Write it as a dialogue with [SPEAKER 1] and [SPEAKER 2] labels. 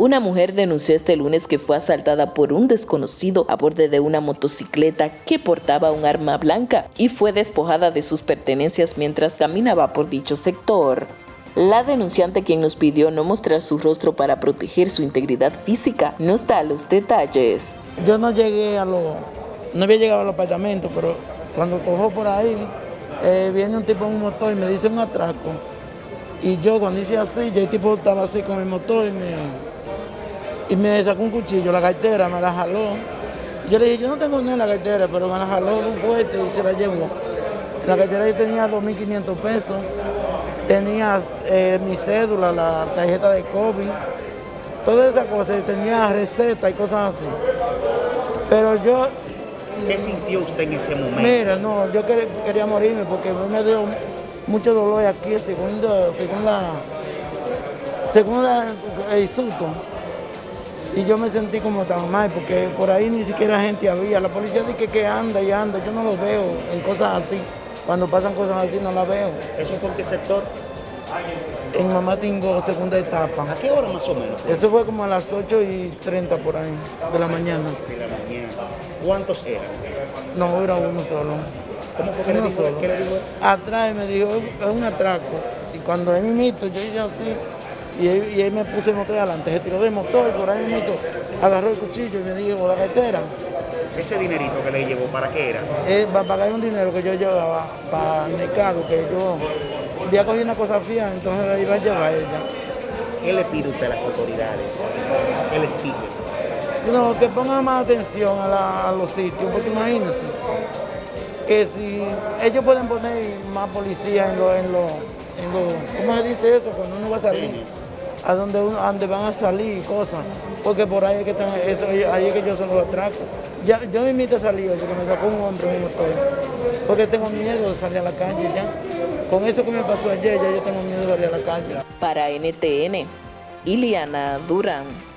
[SPEAKER 1] Una mujer denunció este lunes que fue asaltada por un desconocido a borde de una motocicleta que portaba un arma blanca y fue despojada de sus pertenencias mientras caminaba por dicho sector. La denunciante, quien nos pidió no mostrar su rostro para proteger su integridad física, nos da los detalles.
[SPEAKER 2] Yo no llegué a lo, no había llegado al apartamento, pero cuando cojo por ahí, eh, viene un tipo en un motor y me dice un atraco. Y yo cuando hice así, ya el tipo estaba así con el motor y me, y me sacó un cuchillo, la cartera, me la jaló. Yo le dije, yo no tengo ni la cartera, pero me la jaló de un fuerte y se la llevó. La cartera yo tenía 2.500 pesos, tenía eh, mi cédula, la tarjeta de COVID, todas esas cosas, tenía receta y cosas así. Pero yo...
[SPEAKER 3] ¿Qué sintió usted en ese momento?
[SPEAKER 2] Mira, no, yo quería morirme porque me dio mucho dolor aquí, según, según la según el susto. Y yo me sentí como tan mal, porque por ahí ni siquiera gente había. La policía dice que, anda y anda, yo no lo veo en cosas así. Cuando pasan cosas así no las veo.
[SPEAKER 3] ¿Eso por qué sector?
[SPEAKER 2] En Mamá Tingo, segunda etapa.
[SPEAKER 3] ¿A qué hora más o menos?
[SPEAKER 2] Eso fue como a las 8 y 30 por ahí, de la mañana.
[SPEAKER 3] De la mañana. ¿Cuántos eran?
[SPEAKER 2] No, era uno solo.
[SPEAKER 3] ¿Cómo fue que le dijo, ¿Qué le dijo?
[SPEAKER 2] Atrás me dijo, es un atraco. Y cuando él me mito, yo hice así, y él, me puse el motor adelante, se tiró del motor y por ahí mito, agarró el cuchillo y me dijo, la cartera.
[SPEAKER 3] ¿Ese dinerito que le llevó, para qué era?
[SPEAKER 2] Para pagar un dinero que yo llevaba para el mercado, que yo había cogido una cosa fía, entonces la iba a llevar ella.
[SPEAKER 3] ¿Qué le pide usted a las autoridades? ¿Qué le exige?
[SPEAKER 2] No, que pongan más atención a, a los sitios, porque imagínense que si ellos pueden poner más policía en los, en lo, en lo, ¿cómo se dice eso? Cuando uno va a salir, a donde, uno, donde van a salir cosas, porque por ahí es que están, eso, ahí es que yo se los atraco. Ya, yo me invito a salir porque me sacó un hombre un motor, porque tengo miedo de salir a la calle ya. Con eso que me pasó ayer, ya yo tengo miedo de salir a la calle.
[SPEAKER 1] Para NTN, Iliana Durán.